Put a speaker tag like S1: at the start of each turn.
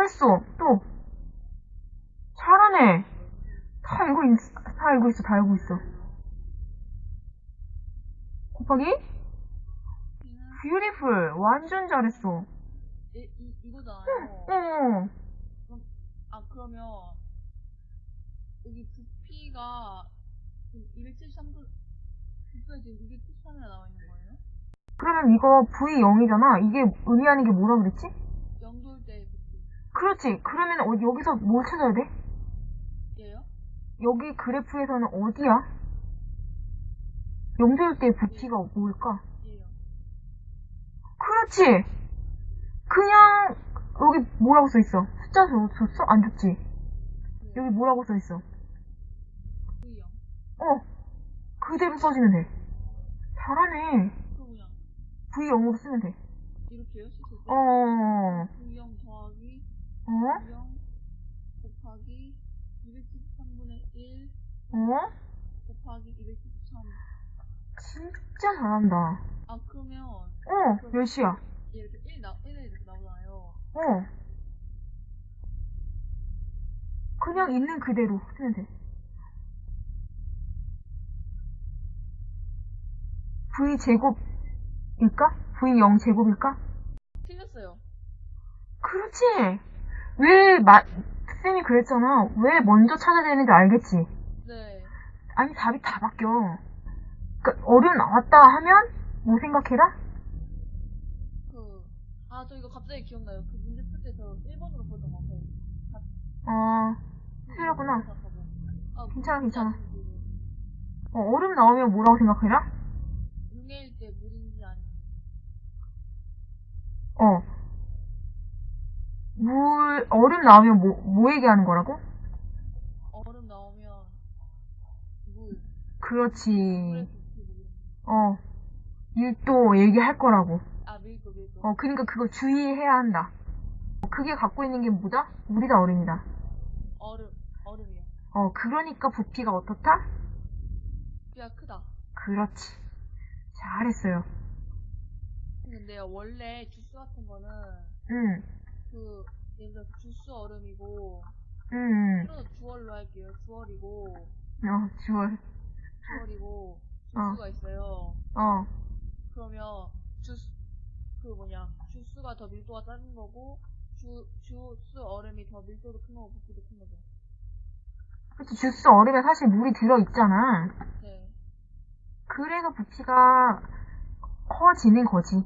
S1: 잘했어. 또. 잘하네. 다 알고 있, 다 알고 있어, 다 알고 있어. 곱하기? beautiful. 완전 잘했어.
S2: 이, 이, 이거잖아요.
S1: 어.
S2: 아, 그러면, 여기 부피가, 273도, 부피가 지금 273이나 나와 있는 거예요?
S1: 그러면 이거 V0이잖아. 이게 의미하는 게 뭐라 그랬지? 그렇지. 그러면 어, 여기서 뭘 찾아야 돼?
S2: 얘요?
S1: 여기 그래프에서는 어디야? 영절 때 부피가 뭘까?
S2: 얘요.
S1: 그렇지. 그냥 여기 뭐라고 써 있어? 숫자 줬- 줬어? 안 줬지?
S2: 네.
S1: 여기 뭐라고 써 있어? 어. 그대로 써주면 돼. 잘하네.
S2: 그럼 그냥,
S1: V0으로 쓰면 돼.
S2: 이렇게요? 씻을 때?
S1: 어.
S2: V0 더하기,
S1: 어?
S2: V0 곱하기, 273분의 1
S1: 어?
S2: 곱하기 273.
S1: 진짜 잘한다.
S2: 아, 그러면,
S1: 어. 몇 시야?
S2: 얘 이렇게 1 나, 1에 이렇게 나오잖아요.
S1: 어. 그냥 있는 그대로 쓰면 돼. V 제곱일까? V 0 제곱일까?
S2: 틀렸어요.
S1: 그렇지. 왜 마, 쌤이 그랬잖아. 왜 먼저 찾아야 되는지 알겠지.
S2: 네.
S1: 아니 답이 다 바뀌어. 그러니까 나왔다 하면 뭐 생각해라?
S2: 그, 아, 저 이거 갑자기 기억나요. 그 문제 풀 때 저 1번으로 보던 거 같아요.
S1: 어, 틀렸구나.
S2: 아,
S1: 괜찮아, 괜찮아.
S2: 그
S1: 어, 얼음 나오면 뭐라고 생각해라?
S2: 응애일 때 물인지 아닌지.
S1: 어. 물, 얼음 나오면 뭐, 뭐 얘기하는 거라고?
S2: 얼음 나오면 물.
S1: 그렇지. 어. 일도 얘기할 거라고.
S2: 거. 아, 밀도, 밀도.
S1: 어, 그러니까 그거 주의해야 한다. 그게 갖고 있는 게 뭐다? 물이다, 얼음이다.
S2: 얼음, 얼음이요.
S1: 어, 그러니까 부피가 어떻다?
S2: 부피가 크다.
S1: 그렇지. 잘했어요.
S2: 근데요, 원래 주스 같은 거는
S1: 응,
S2: 그, 예를 들어 주스 얼음이고,
S1: 응, 응.
S2: 풀어서 주얼로 할게요. 주얼이고,
S1: 어, 주얼.
S2: 주얼이고,
S1: 어.
S2: 주스가 있어요.
S1: 어,
S2: 그러면 주스 그 뭐냐 주스가 더 밀도가 작은 거고 주 주스 얼음이 더 밀도도 큰 거고 부피도 큰 거죠.
S1: 그치, 주스 얼음에 사실 물이 들어 있잖아.
S2: 네.
S1: 그래서 부피가 커지는 거지.